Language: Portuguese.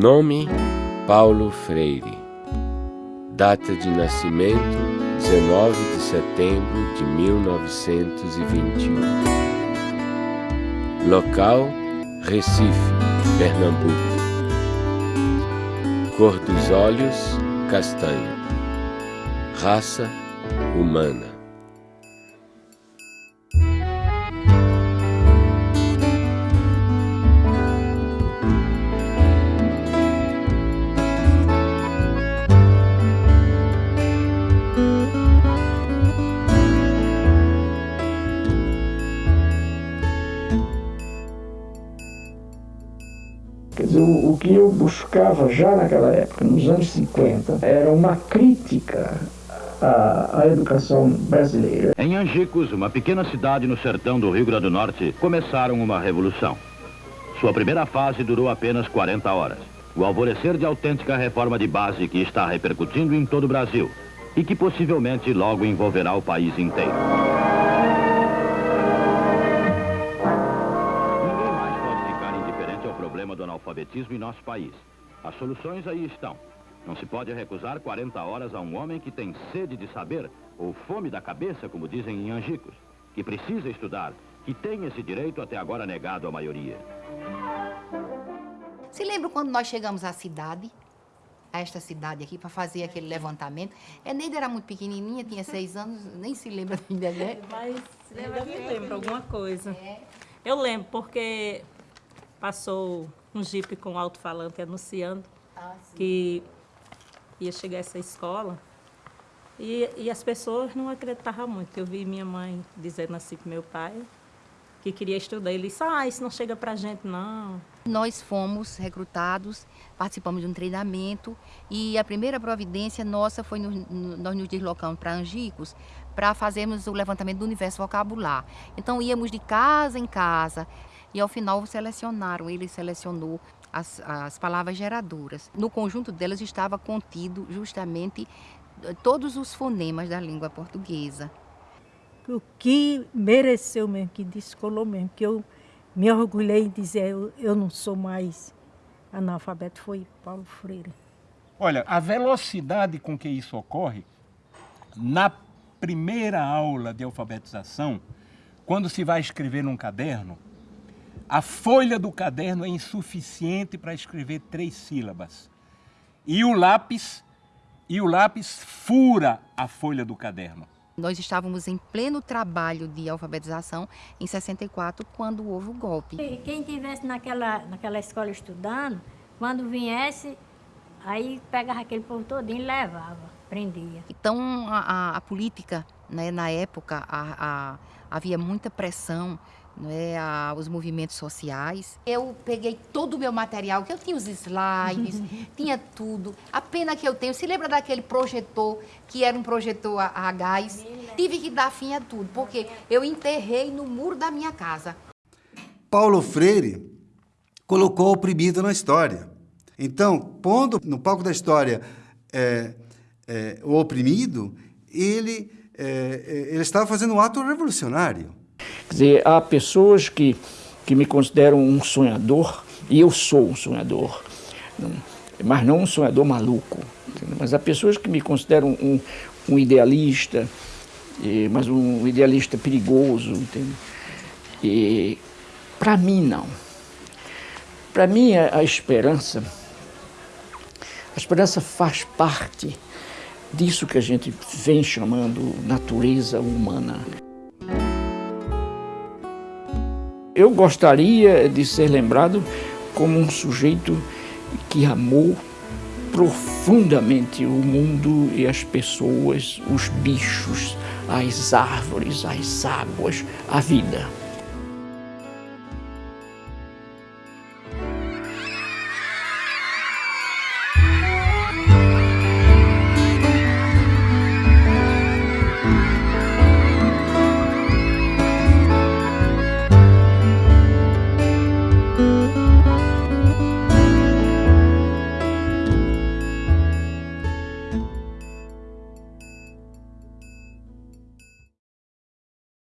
Nome: Paulo Freire. Data de nascimento: 19 de setembro de 1921. Local: Recife, Pernambuco. Cor dos olhos: castanho. Raça: humana. Quer dizer, o, o, que eu buscava já naquela época, nos anos 50, era uma crítica à, educação brasileira. Em Angicos, uma pequena cidade no sertão do Rio Grande do Norte, começaram uma revolução. Sua primeira fase durou apenas 40 horas. O alvorecer de autêntica reforma de base que está repercutindo em todo o Brasil e que possivelmente logo envolverá o país inteiro. Analfabetismo em nosso país. As soluções aí estão. Não se pode recusar 40 horas a um homem que tem sede de saber, ou fome da cabeça, como dizem em Angicos, que precisa estudar, que tem esse direito até agora negado à maioria. Se lembra quando nós chegamos à cidade, a esta cidade aqui, para fazer aquele levantamento? A Neida era muito pequenininha, tinha seis anos, nem se lembra ainda, né? Mas me lembro alguma coisa. É. Eu lembro, porque passou um jipe com alto-falante anunciando ah, que ia chegar essa escola. E, e as pessoas não acreditavam muito. Eu vi minha mãe dizendo assim para meu pai que queria estudar. Ele disse, ah, isso não chega para a gente, não. Nós fomos recrutados, participamos de um treinamento e a primeira providência nossa foi no, no, nós nos deslocamos para Angicos para fazermos o levantamento do universo vocabular. Então íamos de casa em casa, e ao final selecionaram, ele selecionou as, as palavras geradoras. No conjunto delas estava contido justamente eh, todos os fonemas da língua portuguesa. O que mereceu mesmo, que descolou mesmo, que eu me orgulhei em dizer eu, eu não sou mais analfabeto, foi Paulo Freire. Olha, a velocidade com que isso ocorre, na primeira aula de alfabetização, quando se vai escrever num caderno, a folha do caderno é insuficiente para escrever três sílabas. E o lápis, e o lápis fura a folha do caderno. Nós estávamos em pleno trabalho de alfabetização em 64, quando houve o golpe. Quem estivesse naquela, naquela escola estudando, quando viesse, aí pegava aquele povo todinho e levava, prendia. Então, a, a, a política, né, na época, a, havia muita pressão né, a, os movimentos sociais. Eu peguei todo o meu material, que eu tinha os slides, tinha tudo. A pena que eu tenho, se lembra daquele projetor, que era um projetor a, a gás? Tive que dar fim a tudo, porque eu enterrei no muro da minha casa. Paulo Freire colocou o oprimido na história. Então, pondo no palco da história é, é, o oprimido, ele, é, é ele estava fazendo um ato revolucionário. Quer dizer, há pessoas que, que me consideram um sonhador, e eu sou um sonhador, mas não um sonhador maluco. Mas há pessoas que me consideram um, um idealista, mas um idealista perigoso. Entendeu? E para mim, não. Para mim, a esperança, a esperança faz parte disso que a gente vem chamando natureza humana. Eu gostaria de ser lembrado como um sujeito que amou profundamente o mundo e as pessoas, os bichos, as árvores, as águas, a vida.